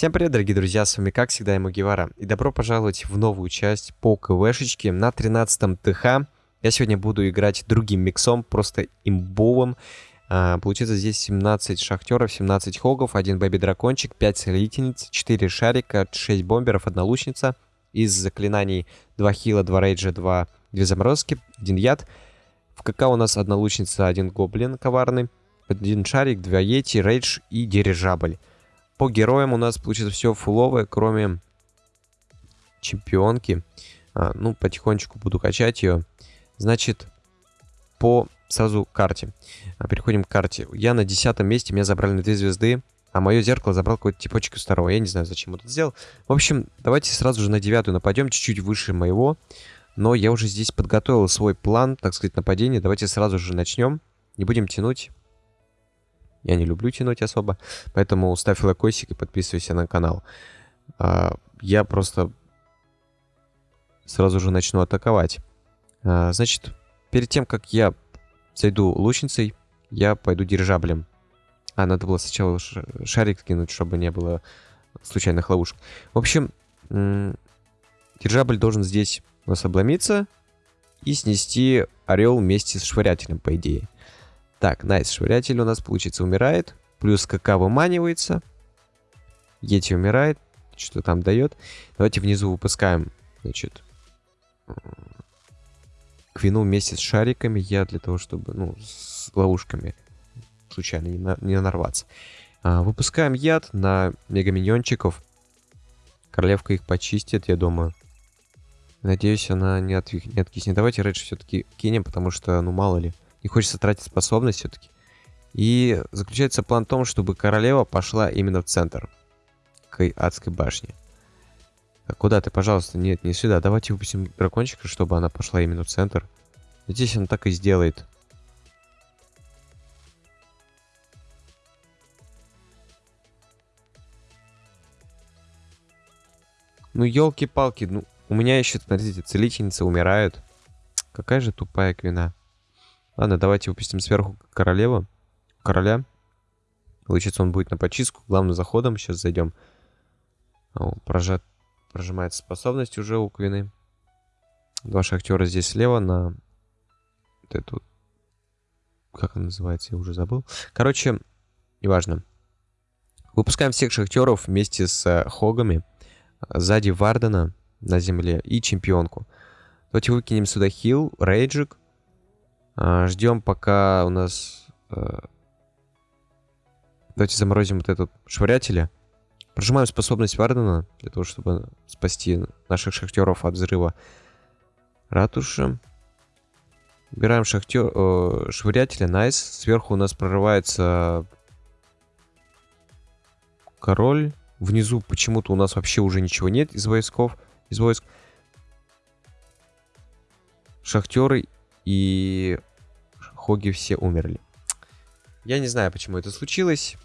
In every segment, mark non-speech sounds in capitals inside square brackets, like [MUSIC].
Всем привет, дорогие друзья, с вами как всегда Гевара. И добро пожаловать в новую часть по КВшечке на 13 ТХ. Я сегодня буду играть другим миксом, просто имбовым. А, получится здесь 17 шахтеров, 17 хогов, 1 бэби-дракончик, 5 целительниц, 4 шарика, 6 бомберов, 1 лучница. Из заклинаний 2 хила, 2 рейджа, 2, 2 заморозки, 1 яд. В КК у нас одна лучница, один гоблин коварный, один шарик, 2 ети, рейдж и дирижабль. По героям у нас получится все фуловое, кроме чемпионки. А, ну, потихонечку буду качать ее. Значит, по сразу карте. А, переходим к карте. Я на десятом месте, меня забрали на две звезды. А мое зеркало забрал какой-то типочек из второго. Я не знаю, зачем это сделал. В общем, давайте сразу же на девятую нападем, чуть-чуть выше моего. Но я уже здесь подготовил свой план, так сказать, нападения. Давайте сразу же начнем. Не будем тянуть. Я не люблю тянуть особо. Поэтому ставь лайкосик и подписывайся на канал. А, я просто сразу же начну атаковать. А, значит, перед тем, как я зайду лучницей, я пойду дирижаблем. А, надо было сначала шарик кинуть, чтобы не было случайных ловушек. В общем, дирижабль должен здесь у нас обломиться и снести орел вместе с швырятелем, по идее. Так, найс, швырятель у нас, получится, умирает. Плюс КК выманивается. Ети умирает. Что там дает? Давайте внизу выпускаем, значит, Квину вместе с шариками. Я для того, чтобы, ну, с ловушками случайно не, на, не нарваться. А, выпускаем яд на мегаминьончиков. Королевка их почистит, я думаю. Надеюсь, она не, от, не откиснет. Давайте Редж все-таки кинем, потому что, ну, мало ли. Не хочется тратить способность все-таки. И заключается план в том, чтобы королева пошла именно в центр. К адской башне. Так, куда ты, пожалуйста? Нет, не сюда. Давайте выпустим дракончика, чтобы она пошла именно в центр. Здесь она так и сделает. Ну, елки-палки, ну, у меня еще, смотрите, целительницы умирают. Какая же тупая квина. Ладно, давайте выпустим сверху королеву. Короля. Получится, он будет на почистку. Главным заходом сейчас зайдем. О, прожат... Прожимается способность уже у Квины. Два шахтера здесь слева на... Вот эту... Как она называется? Я уже забыл. Короче, неважно. Выпускаем всех шахтеров вместе с э, Хогами. Сзади Вардена на земле и чемпионку. Давайте выкинем сюда хил, рейджик. А, ждем, пока у нас... А, давайте заморозим вот этот швырятеля. Прожимаем способность Вардена, для того, чтобы спасти наших шахтеров от взрыва ратуши. Убираем шахтер, э, швырятеля, найс. Сверху у нас прорывается король. Внизу почему-то у нас вообще уже ничего нет из войсков, из войск. Шахтеры и хоги все умерли. Я не знаю, почему это случилось,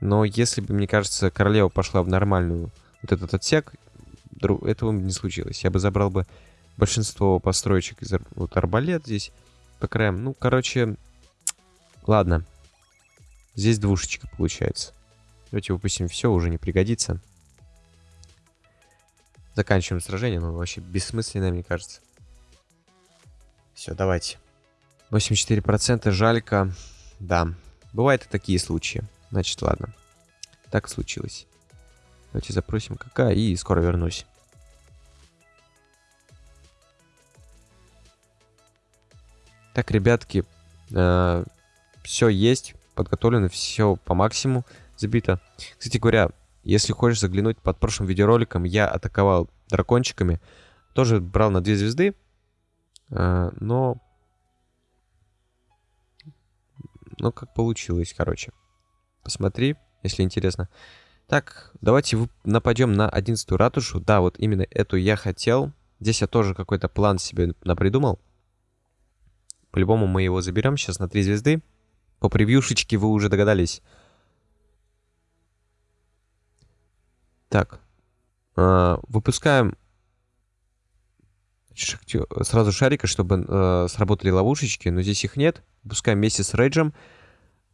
но если бы, мне кажется, королева пошла в нормальную вот этот отсек, этого бы не случилось. Я бы забрал бы большинство построечек из вот арбалет здесь по краям. Ну, короче, ладно. Здесь двушечка получается. Давайте выпустим все, уже не пригодится. Заканчиваем сражение, но вообще бессмысленное, мне кажется. Все, давайте. 84% жалька. Да, бывают и такие случаи. Значит, ладно. Так случилось. Давайте запросим КК и скоро вернусь. Так, ребятки, э, все есть, подготовлено, все по максимуму забито. Кстати говоря, если хочешь заглянуть под прошлым видеороликом, я атаковал дракончиками. Тоже брал на две звезды, э, но ну, как получилось, короче. Посмотри, если интересно. Так, давайте нападем на 11 ратушу. Да, вот именно эту я хотел. Здесь я тоже какой-то план себе напридумал. По-любому мы его заберем сейчас на 3 звезды. По превьюшечке вы уже догадались. Так. Э, сразу шарика, чтобы э, сработали ловушечки, но здесь их нет. Пускай вместе с рейджем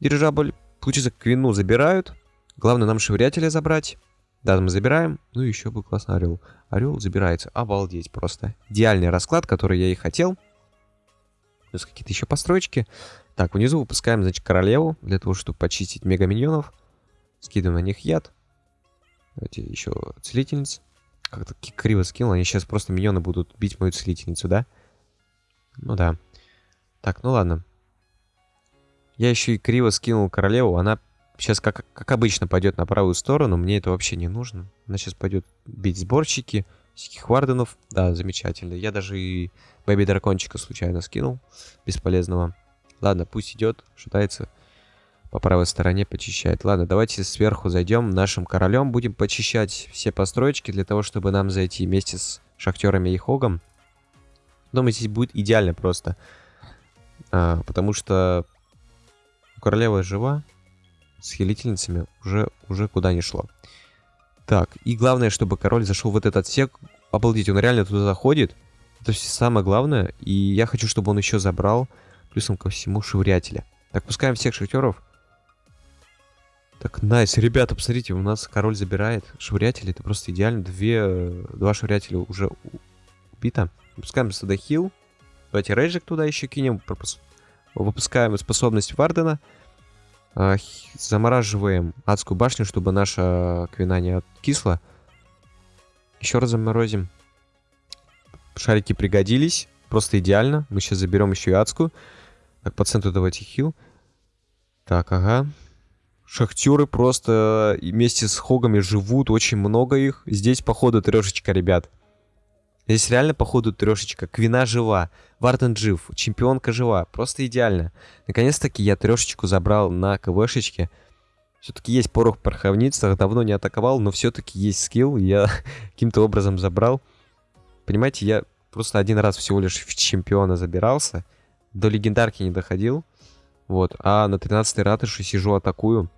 дирижабль. Получится, квину забирают. Главное нам швырятеля забрать. Да, мы забираем. Ну, еще бы классно орел. Орел забирается. Обалдеть просто. Идеальный расклад, который я и хотел. Плюс какие-то еще постройки. Так, внизу выпускаем, значит, королеву. Для того, чтобы почистить мега-миньонов. Скидываем на них яд. Давайте еще целительниц. Как-то криво скинул. Они сейчас просто миньоны будут бить мою целительницу, да? Ну да. Так, ну ладно. Я еще и криво скинул королеву. Она сейчас, как, как обычно, пойдет на правую сторону. Мне это вообще не нужно. Она сейчас пойдет бить сборщики. Всяких варденов. Да, замечательно. Я даже и бэби-дракончика случайно скинул. Бесполезного. Ладно, пусть идет, шатается по правой стороне, почищает. Ладно, давайте сверху зайдем. Нашим королем будем почищать все построечки для того, чтобы нам зайти вместе с шахтерами и хогом. Думаю, здесь будет идеально просто. А, потому что королева жива. С хилительницами уже, уже куда не шло. Так, и главное, чтобы король зашел в этот отсек. Обалдеть, он реально туда заходит. Это все самое главное. И я хочу, чтобы он еще забрал, плюсом ко всему, швырятеля. Так, пускаем всех шахтеров. Так, найс. Ребята, посмотрите, у нас король забирает швырятели. Это просто идеально. Две, два швырятеля уже убито. Выпускаем сюда хил. Давайте рейджик туда еще кинем. Выпускаем способность Вардена. А, замораживаем адскую башню, чтобы наша квина не откисла. Еще раз заморозим. Шарики пригодились. Просто идеально. Мы сейчас заберем еще и адскую. Так, по центру давайте хил. Так, ага. Шахтеры просто вместе с хогами живут. Очень много их. Здесь, походу, трешечка, ребят. Здесь реально, походу, трешечка. Квина жива. Варден жив. Чемпионка жива. Просто идеально. Наконец-таки я трешечку забрал на КВшечке. Все-таки есть порох в. Давно не атаковал, но все-таки есть скилл. Я [LAUGHS] каким-то образом забрал. Понимаете, я просто один раз всего лишь в чемпиона забирался. До легендарки не доходил. Вот. А на 13-й ратыше сижу, атакую.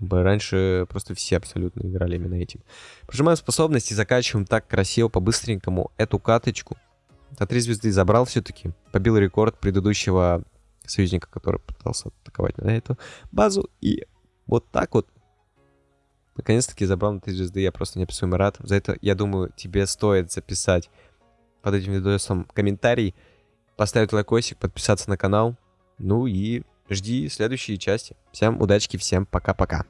Раньше просто все абсолютно играли именно этим. Прожимаем способности, закачиваем так красиво, по-быстренькому эту каточку. За три звезды забрал все-таки. Побил рекорд предыдущего союзника, который пытался атаковать на эту базу. И вот так вот. Наконец-таки забрал на три звезды. Я просто неописуемо рад. За это, я думаю, тебе стоит записать под этим видосом комментарий, поставить лайкосик, подписаться на канал. Ну и жди следующие части. Всем удачки, всем пока-пока.